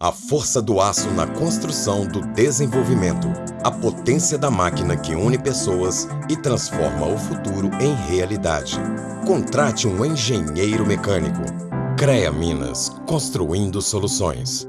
A força do aço na construção do desenvolvimento. A potência da máquina que une pessoas e transforma o futuro em realidade. Contrate um engenheiro mecânico. CREA Minas, construindo soluções.